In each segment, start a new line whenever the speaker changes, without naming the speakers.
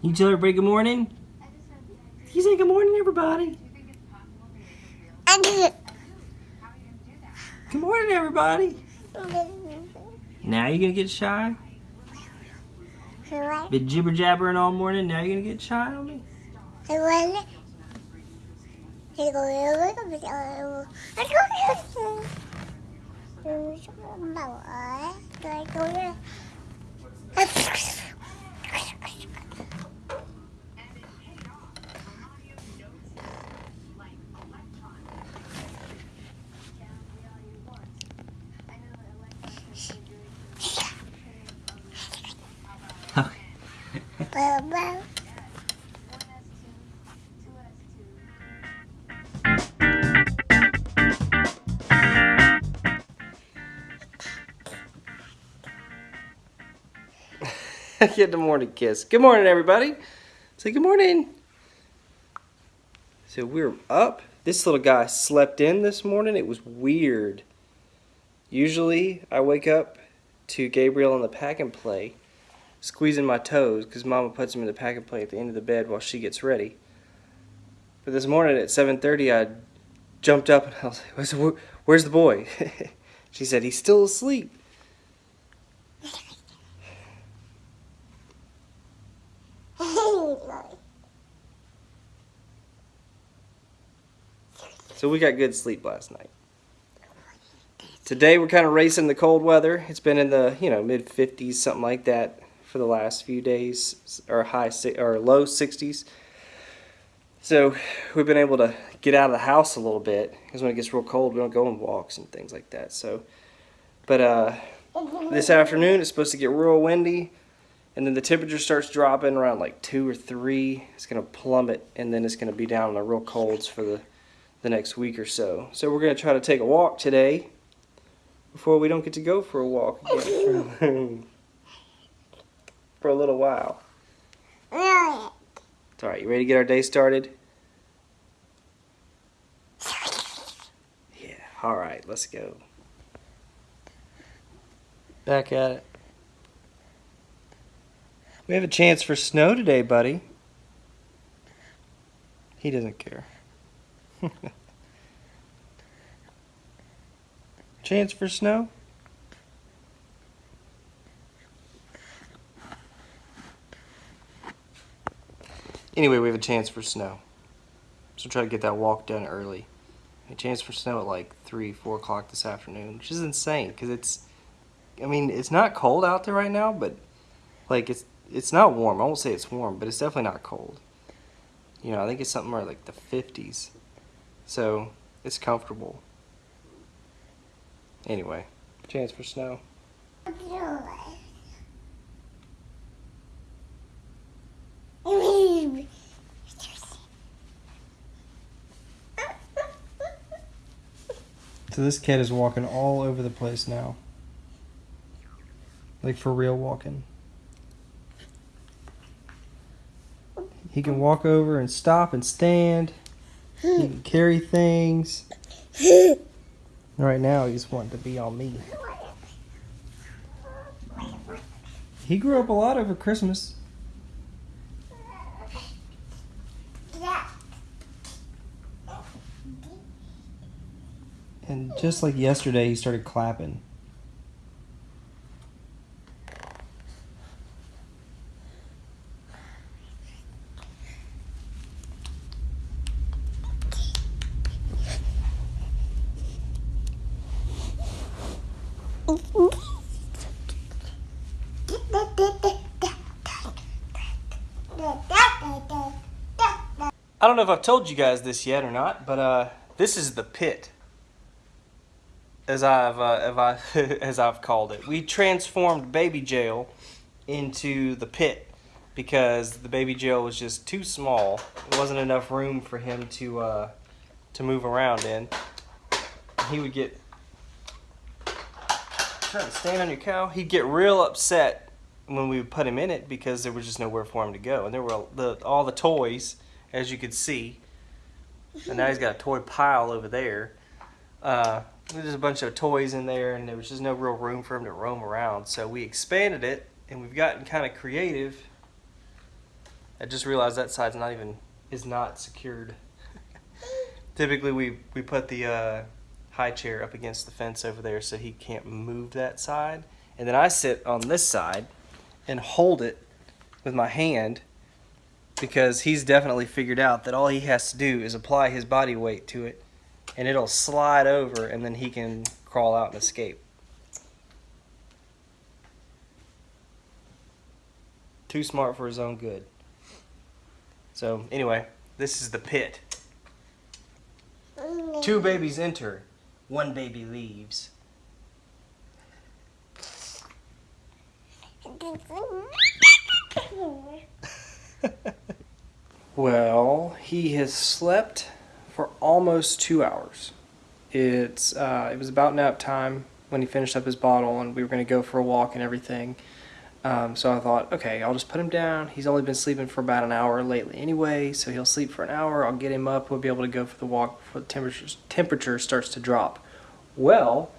You tell everybody good morning? You say good morning, everybody. Good morning, everybody. Now you gonna get shy? Been jibber jabbering all morning. Now you gonna get shy on me? Get the morning kiss. Good morning, everybody. Say good morning. So we're up. This little guy slept in this morning. It was weird. Usually I wake up to Gabriel on the pack and play, squeezing my toes because Mama puts him in the pack and play at the end of the bed while she gets ready. But this morning at 7:30, I jumped up and I was like, "Where's the, where's the boy?" she said, "He's still asleep." So we got good sleep last night. Today we're kind of racing the cold weather. It's been in the you know mid 50s, something like that, for the last few days, or high or low 60s. So we've been able to get out of the house a little bit because when it gets real cold, we don't go on walks and things like that. So, but uh, this afternoon it's supposed to get real windy, and then the temperature starts dropping around like two or three. It's gonna plummet, and then it's gonna be down in the real colds for the the next week or so. So we're going to try to take a walk today before we don't get to go for a walk again for a little while. All right, you ready to get our day started? Yeah, all right, let's go. Back at it. We have a chance for snow today, buddy. He doesn't care. Chance for snow? Anyway, we have a chance for snow. So try to get that walk done early. A chance for snow at like 3, 4 o'clock this afternoon, which is insane because it's, I mean, it's not cold out there right now, but like it's it's not warm. I won't say it's warm, but it's definitely not cold. You know, I think it's something more like the 50s. So it's comfortable. Anyway, chance for snow. So this cat is walking all over the place now. Like for real walking. He can walk over and stop and stand. He can carry things. right now, he's wanting to be on me. He grew up a lot over Christmas. And just like yesterday, he started clapping. I don't know if I've told you guys this yet or not, but uh, this is the pit, as I've uh, as I've called it. We transformed baby jail into the pit because the baby jail was just too small. It wasn't enough room for him to uh, to move around in. He would get trying to stand on your cow. He'd get real upset when we would put him in it because there was just nowhere for him to go, and there were the all the toys as you could see. And now he's got a toy pile over there. Uh, there's a bunch of toys in there, and there was just no real room for him to roam around. So we expanded it, and we've gotten kind of creative I just realized that side's not even is not secured. Typically, we we put the uh, high chair up against the fence over there so he can't move that side, and then I sit on this side and hold it with my hand because he's definitely figured out that all he has to do is apply his body weight to it, and it'll slide over, and then he can crawl out and escape. Too smart for his own good. So anyway, this is the pit. Two babies enter, one baby leaves. well, he has slept for almost two hours. It's uh, it was about nap time when he finished up his bottle, and we were going to go for a walk and everything. Um, so I thought, okay, I'll just put him down. He's only been sleeping for about an hour lately anyway, so he'll sleep for an hour. I'll get him up. We'll be able to go for the walk before the temperature, temperature starts to drop. Well,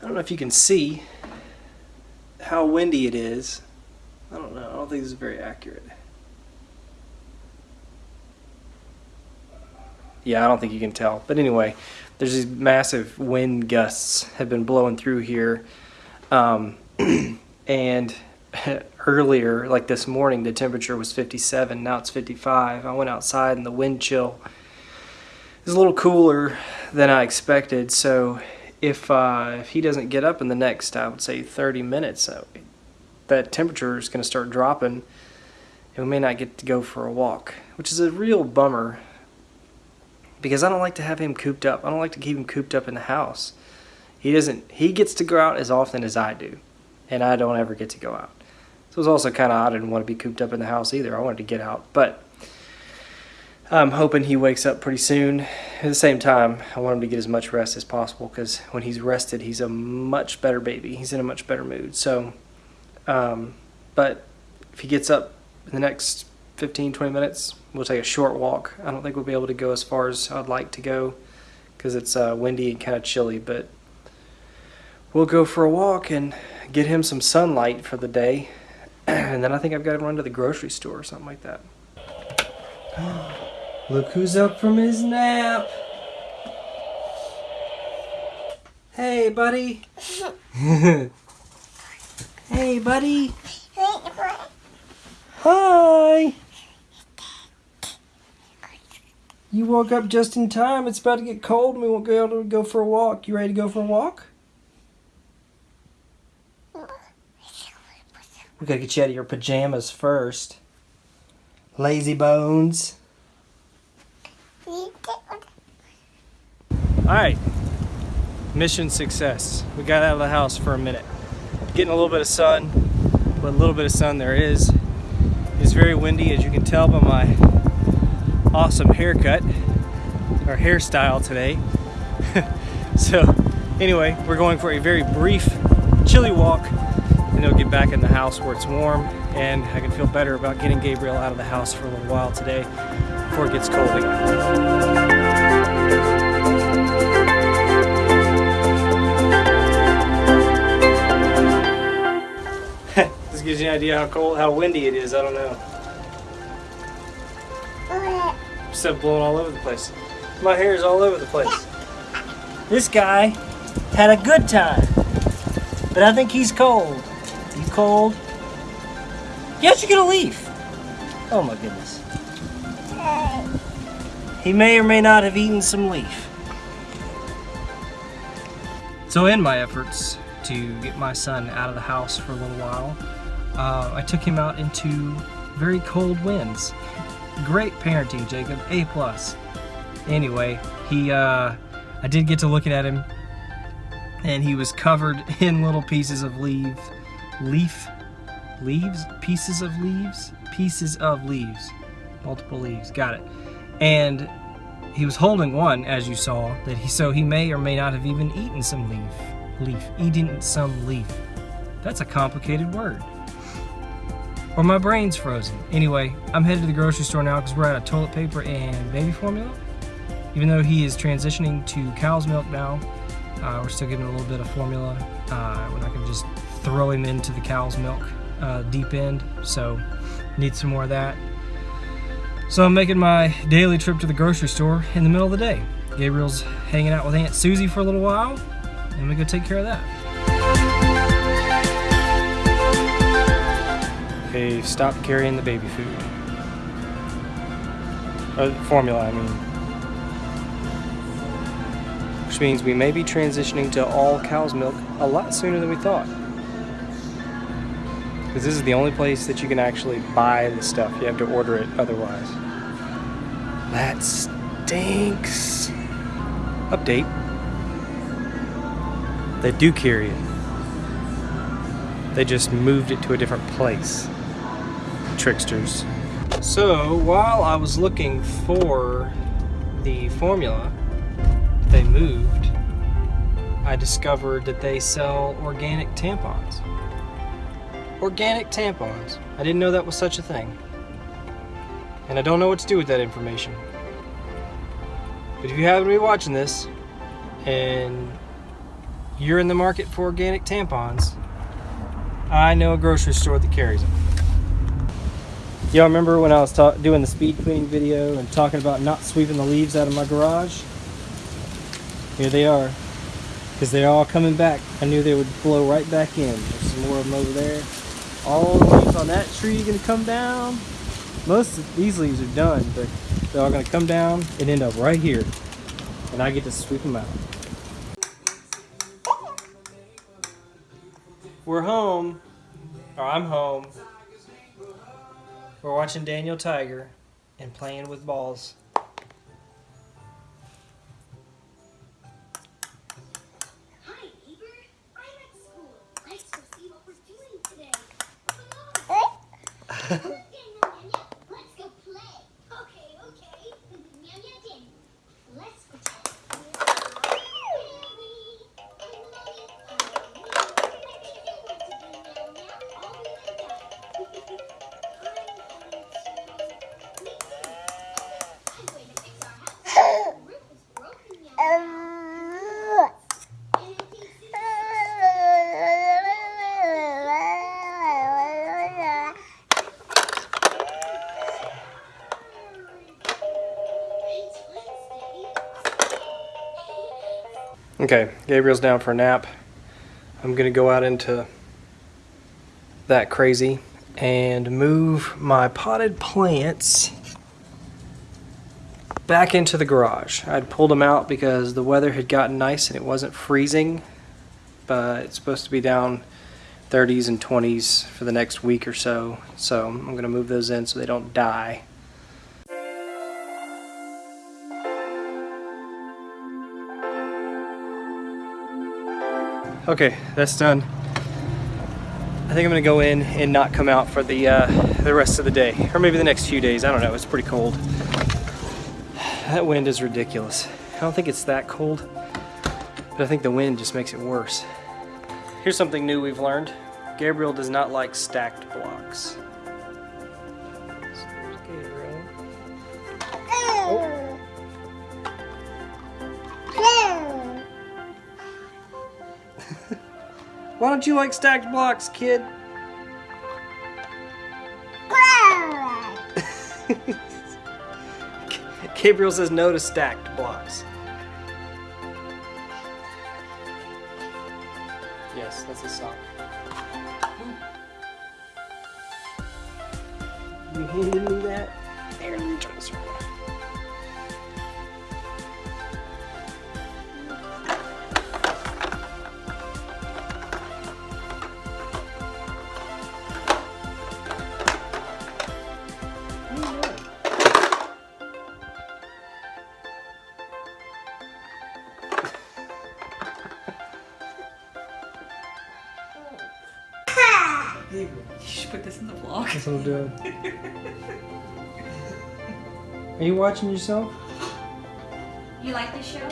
I don't know if you can see how windy it is. I don't know. I don't think this is very accurate. Yeah, I don't think you can tell. But anyway, there's these massive wind gusts have been blowing through here. Um, and earlier, like this morning, the temperature was 57. Now it's 55. I went outside and the wind chill is a little cooler than I expected. So if uh, if he doesn't get up in the next, I would say 30 minutes, uh, that temperature is going to start dropping, and we may not get to go for a walk, which is a real bummer. Because I don't like to have him cooped up. I don't like to keep him cooped up in the house. He doesn't. He gets to go out as often as I do, and I don't ever get to go out. So it was also kind of. I didn't want to be cooped up in the house either. I wanted to get out, but I'm hoping he wakes up pretty soon. At the same time, I want him to get as much rest as possible because when he's rested, he's a much better baby. He's in a much better mood. So, um, but if he gets up in the next 15, 20 minutes, we'll take a short walk. I don't think we'll be able to go as far as I'd like to go because it's uh, windy and kind of chilly, but we'll go for a walk and get him some sunlight for the day and then I think I've got to run to the grocery store or something like that. Look who's up from his nap. Hey, buddy. hey, buddy. Hi. You woke up just in time. It's about to get cold and we won't be able to go for a walk. You ready to go for a walk? We gotta get you out of your pajamas first. Lazy bones. Alright. Mission success. We got out of the house for a minute. Getting a little bit of sun. But a little bit of sun there is. It's very windy as you can tell by my awesome haircut or hairstyle today. so anyway, we're going for a very brief chilly walk they'll get back in the house where it's warm and I can feel better about getting Gabriel out of the house for a little while today before it gets cold again. this gives you an idea how cold, how windy it is. I don't know. Stuff blowing all over the place. My hair is all over the place. This guy had a good time, but I think he's cold. You cold? Yes, you're gonna leave. Oh my goodness. He may or may not have eaten some leaf. So in my efforts to get my son out of the house for a little while, uh, I took him out into very cold winds. Great parenting, Jacob. A plus. Anyway, he, uh, I did get to looking at him, and he was covered in little pieces of leaves leaf, leaves, pieces of leaves, pieces of leaves, multiple leaves, got it. And he was holding one, as you saw, that he so he may or may not have even eaten some leaf, leaf, eating some leaf. That's a complicated word. Or my brain's frozen. Anyway, I'm headed to the grocery store now because we're out of toilet paper and baby formula. Even though he is transitioning to cow's milk now, uh, we're still getting a little bit of formula. Uh, we're not going to just throw him into the cow's milk uh, deep end, so need some more of that. So I'm making my daily trip to the grocery store in the middle of the day. Gabriel's hanging out with Aunt Susie for a little while, and we go take care of that. Okay, stop carrying the baby food. Or formula, I mean. Which means we may be transitioning to all cow's milk a lot sooner than we thought. Because this is the only place that you can actually buy the stuff. You have to order it otherwise. That stinks. Update. They do carry it. They just moved it to a different place. Tricksters. So, while I was looking for the formula they moved, I discovered that they sell organic tampons. Organic tampons. I didn't know that was such a thing. And I don't know what to do with that information. But if you happen to be watching this and you're in the market for organic tampons, I know a grocery store that carries them. Y'all remember when I was doing the speed cleaning video and talking about not sweeping the leaves out of my garage? Here they are. Because they're all coming back. I knew they would blow right back in. There's some more of them over there. All the leaves on that tree to come down. Most of these leaves are done, but they're all to come down and end up right here. And I get to sweep them out. We're home. Or I'm home. We're watching Daniel Tiger and playing with balls.
Okay,
Gabriel's down for a nap. I'm gonna go out into that crazy and move my potted plants back into the garage. I'd pulled them out because the weather had gotten nice and it wasn't freezing, but it's supposed to be down 30s and 20s for the next week or so. So I'm gonna move those in so they don't die. Okay, that's done. I think I'm gonna go in and not come out for the uh, the rest of the day, or maybe the next few days. I don't know. It's pretty cold. That wind is ridiculous. I don't think it's that cold, but I think the wind just makes it worse. Here's something new we've learned. Gabriel does not like stacked blocks. Why don't you like stacked blocks, kid? Gabriel says no to stacked blocks. This. Are you watching yourself?
You like this show?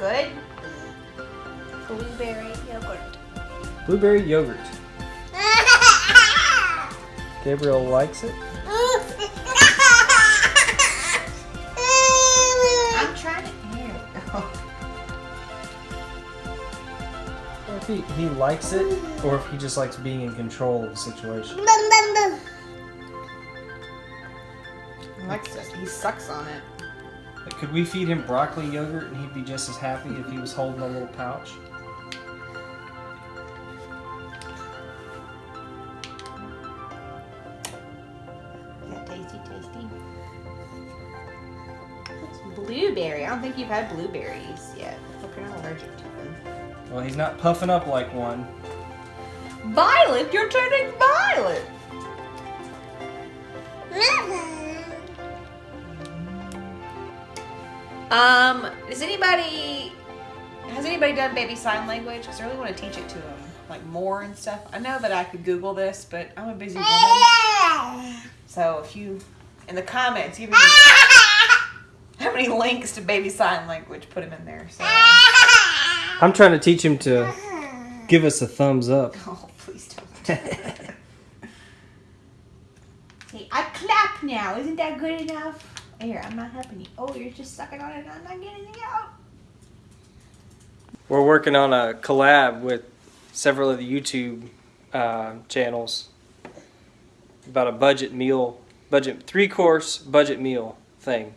Good.
blueberry yogurt.
Blueberry yogurt. Gabriel likes it.
I'm trying to. Here we
if he, he likes it, or if he just likes being in control of the situation.
He likes it. He sucks on it.
Like, could we feed him broccoli yogurt and he'd be just as happy if he was holding a little pouch?
Yeah, tasty, tasty. It's blueberry. I don't think you've had blueberries yet. Hope you're not allergic to them.
Well, he's not puffing up like one.
Violet, you're turning violet. Um, does anybody has anybody done baby sign language? Because I really want to teach it to them, like more and stuff. I know that I could Google this, but I'm a busy woman. So if you in the comments give me how many links to baby sign language, put them in there. So
I'm trying to teach him to give us a thumbs up.
oh please don't. Hey, I clap now. Isn't that good enough? Here, I'm not helping you. Oh, you're just sucking on it. I'm not getting it out.
We're working on a collab with several of the YouTube uh, channels about a budget meal, budget three course budget meal thing.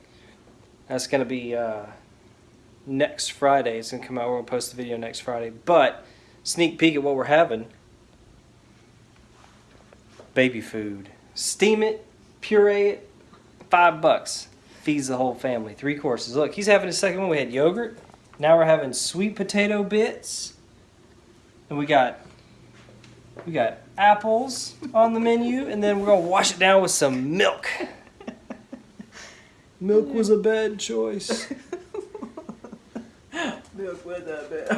That's gonna be uh, next Friday. It's gonna come out. We're gonna post the video next Friday. But sneak peek at what we're having: baby food. Steam it, puree it, five bucks. Feeds the whole family. Three courses. Look, he's having his second one. We had yogurt. Now we're having sweet potato bits. And we got we got apples on the menu and then we're going to wash it down with some milk. Milk was a bad choice.
Milk with a bit.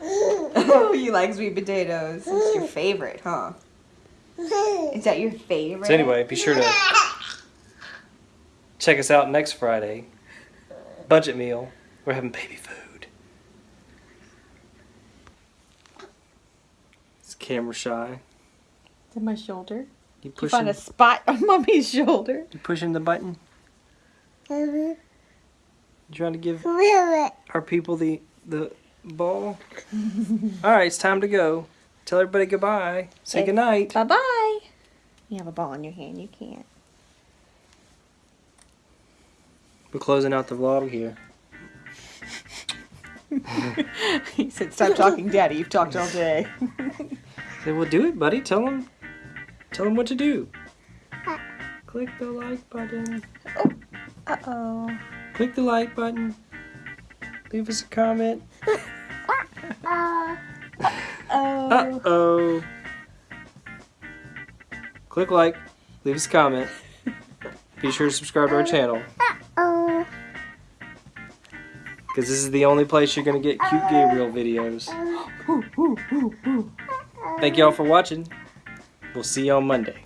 oh, you like sweet potatoes. It's your favorite, huh? Is that your favorite?
So anyway, be sure to check us out next Friday. Budget meal. We're having baby food. It's camera shy.
to my shoulder.
You
You find a spot on mommy's shoulder.
you pushing the button? Mm-hmm. You trying to give our people the the ball? All right, it's time to go. Tell everybody goodbye. Say
Okay.
goodnight.
Bye bye. You have a ball in your hand. You can't.
We're closing out the vlog here.
he said, "Stop talking, Daddy. You've talked all day."
Say, well, do it, buddy. Tell him, tell him what to do. Click the like button.
Uh oh.
Click the like button. Leave us a comment.
uh oh.
Uh oh. Click like. Leave us a comment. Be sure to subscribe to our channel. Because this is the only place you're going to get cute Gabriel videos. Thank y'all for watching. We'll see you on Monday.